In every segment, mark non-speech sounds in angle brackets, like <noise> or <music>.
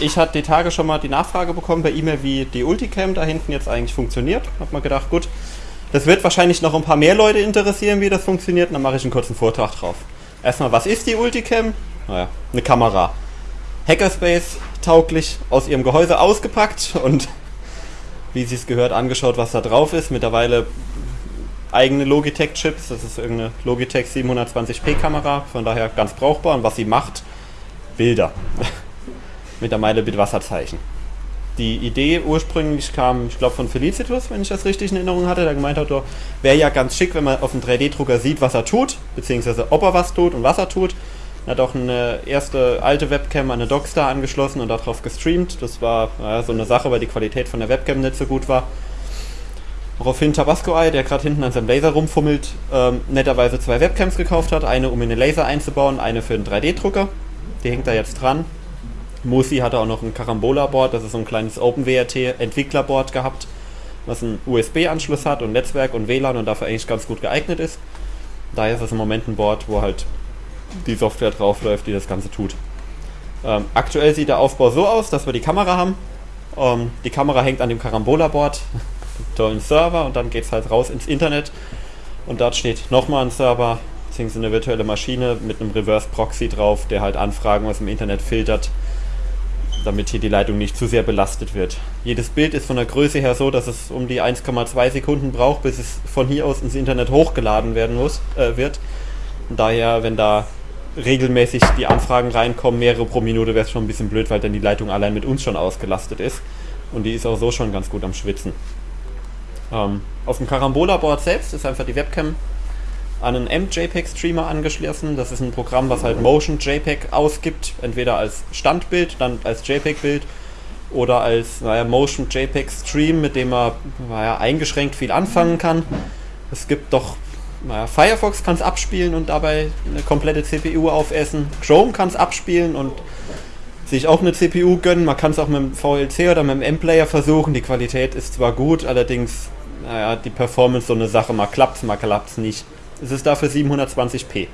ich hatte die Tage schon mal die Nachfrage bekommen per E-Mail, wie die Ulticam da hinten jetzt eigentlich funktioniert. Hab mal gedacht, gut, das wird wahrscheinlich noch ein paar mehr Leute interessieren, wie das funktioniert. Dann mache ich einen kurzen Vortrag drauf. Erstmal, was ist die Ulticam? Naja, eine Kamera. Hackerspace tauglich aus ihrem Gehäuse ausgepackt und wie sie es gehört angeschaut, was da drauf ist. Mittlerweile eigene Logitech-Chips. Das ist irgendeine Logitech 720p Kamera, von daher ganz brauchbar. Und was sie macht, Bilder. Mit der Meile mit Wasserzeichen. Die Idee ursprünglich kam, ich glaube, von Felicitus, wenn ich das richtig in Erinnerung hatte, der gemeint hat, wäre ja ganz schick, wenn man auf dem 3D-Drucker sieht, was er tut, beziehungsweise ob er was tut und was er tut. Er hat auch eine erste alte Webcam an eine Dockstar angeschlossen und darauf gestreamt. Das war ja, so eine Sache, weil die Qualität von der Webcam nicht so gut war. Woraufhin Tabasco Eye, der gerade hinten an seinem Laser rumfummelt, ähm, netterweise zwei Webcams gekauft hat. Eine, um in den Laser einzubauen, eine für den 3D-Drucker. Die hängt da jetzt dran. Musi hatte auch noch ein Carambola-Board, das ist so ein kleines OpenWRT-Entwicklerboard gehabt, was einen USB-Anschluss hat und Netzwerk und WLAN und dafür eigentlich ganz gut geeignet ist. Daher ist es im Moment ein Board, wo halt die Software draufläuft, die das Ganze tut. Ähm, aktuell sieht der Aufbau so aus, dass wir die Kamera haben. Ähm, die Kamera hängt an dem Carambola-Board, <laughs> tollen Server und dann geht es halt raus ins Internet und dort steht nochmal ein Server, beziehungsweise eine virtuelle Maschine mit einem Reverse Proxy drauf, der halt Anfragen aus dem Internet filtert, damit hier die Leitung nicht zu sehr belastet wird. Jedes Bild ist von der Größe her so, dass es um die 1,2 Sekunden braucht, bis es von hier aus ins Internet hochgeladen werden muss, äh, wird. Und daher, wenn da regelmäßig die Anfragen reinkommen, mehrere pro Minute, wäre es schon ein bisschen blöd, weil dann die Leitung allein mit uns schon ausgelastet ist. Und die ist auch so schon ganz gut am Schwitzen. Ähm, auf dem Carambola-Board selbst ist einfach die Webcam an einen MJPEG-Streamer angeschlossen. Das ist ein Programm, was halt Motion JPEG ausgibt, entweder als Standbild, dann als JPEG-Bild oder als naja, Motion JPEG-Stream, mit dem man naja, eingeschränkt viel anfangen kann. Es gibt doch, naja, Firefox kann es abspielen und dabei eine komplette CPU aufessen. Chrome kann es abspielen und sich auch eine CPU gönnen. Man kann es auch mit dem VLC oder mit dem M-Player versuchen. Die Qualität ist zwar gut, allerdings, naja, die Performance so eine Sache. Mal klappt es, mal klappt es nicht. Es ist dafür 720p.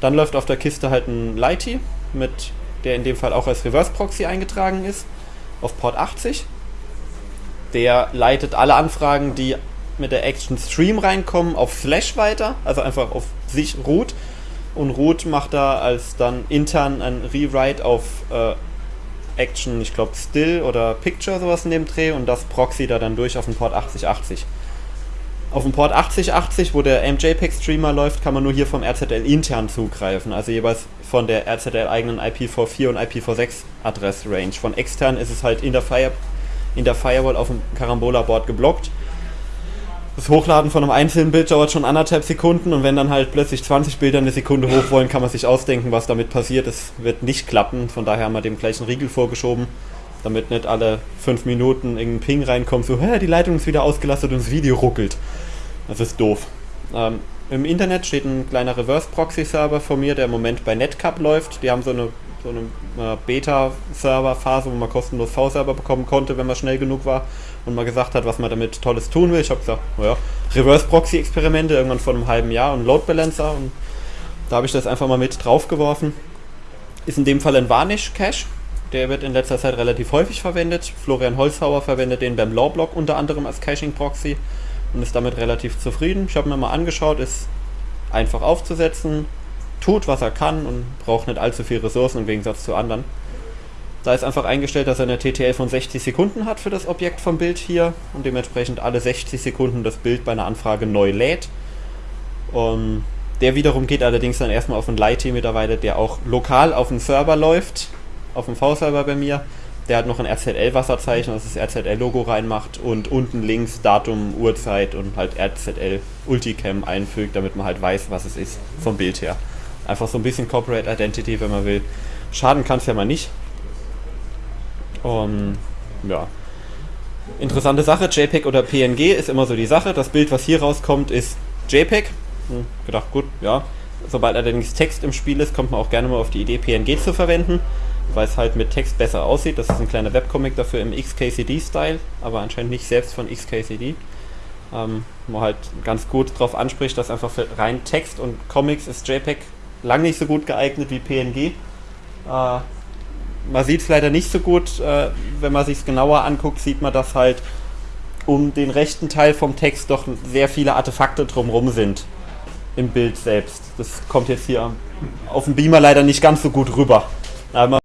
Dann läuft auf der Kiste halt ein Lighty, mit, der in dem Fall auch als Reverse Proxy eingetragen ist, auf Port 80. Der leitet alle Anfragen, die mit der Action Stream reinkommen, auf Flash weiter, also einfach auf sich root. Und root macht da als dann intern ein Rewrite auf äh, Action, ich glaube Still oder Picture, sowas in dem Dreh und das Proxy da dann durch auf den Port 8080. Auf dem Port 8080, wo der MJPEG-Streamer läuft, kann man nur hier vom RZL intern zugreifen, also jeweils von der RZL eigenen IPv4 und IPv6 Adressrange. Von extern ist es halt in der, Fire, in der Firewall auf dem Carambola-Board geblockt. Das Hochladen von einem einzelnen Bild dauert schon anderthalb Sekunden und wenn dann halt plötzlich 20 Bilder eine Sekunde hoch wollen, kann man sich ausdenken, was damit passiert. Es wird nicht klappen, von daher haben wir dem gleichen Riegel vorgeschoben damit nicht alle fünf Minuten irgendein Ping reinkommt, so, Hä, die Leitung ist wieder ausgelastet und das Video ruckelt. Das ist doof. Ähm, Im Internet steht ein kleiner Reverse-Proxy-Server von mir, der im Moment bei Netcup läuft. Die haben so eine, so eine äh, Beta-Server-Phase, wo man kostenlos V-Server bekommen konnte, wenn man schnell genug war und mal gesagt hat, was man damit Tolles tun will. Ich habe gesagt, naja, Reverse-Proxy-Experimente irgendwann vor einem halben Jahr und Load Balancer und da habe ich das einfach mal mit draufgeworfen. Ist in dem Fall ein Varnish-Cache der wird in letzter Zeit relativ häufig verwendet. Florian Holzhauer verwendet den beim Lawblock unter anderem als Caching-Proxy und ist damit relativ zufrieden. Ich habe mir mal angeschaut, ist einfach aufzusetzen, tut was er kann und braucht nicht allzu viel Ressourcen im Gegensatz zu anderen. Da ist einfach eingestellt, dass er eine TTL von 60 Sekunden hat für das Objekt vom Bild hier und dementsprechend alle 60 Sekunden das Bild bei einer Anfrage neu lädt. Und der wiederum geht allerdings dann erstmal auf einen Lighty mittlerweile, der auch lokal auf dem Server läuft auf dem V-Server bei mir. Der hat noch ein RZL-Wasserzeichen, das das RZL-Logo reinmacht und unten links Datum, Uhrzeit und halt RZL Ulticam einfügt, damit man halt weiß, was es ist vom Bild her. Einfach so ein bisschen Corporate Identity, wenn man will. Schaden kann es ja mal nicht. Und ja. Interessante Sache, JPEG oder PNG ist immer so die Sache. Das Bild, was hier rauskommt, ist JPEG. Hm, gedacht, gut, ja. Sobald allerdings Text im Spiel ist, kommt man auch gerne mal auf die Idee, PNG zu verwenden weil es halt mit Text besser aussieht. Das ist ein kleiner Webcomic dafür im XKCD-Style, aber anscheinend nicht selbst von XKCD. Ähm, wo halt ganz gut darauf anspricht, dass einfach für rein Text und Comics ist JPEG lang nicht so gut geeignet wie PNG. Äh, man sieht es leider nicht so gut. Äh, wenn man sich es genauer anguckt, sieht man, dass halt um den rechten Teil vom Text doch sehr viele Artefakte drumherum sind im Bild selbst. Das kommt jetzt hier auf dem Beamer leider nicht ganz so gut rüber. Aber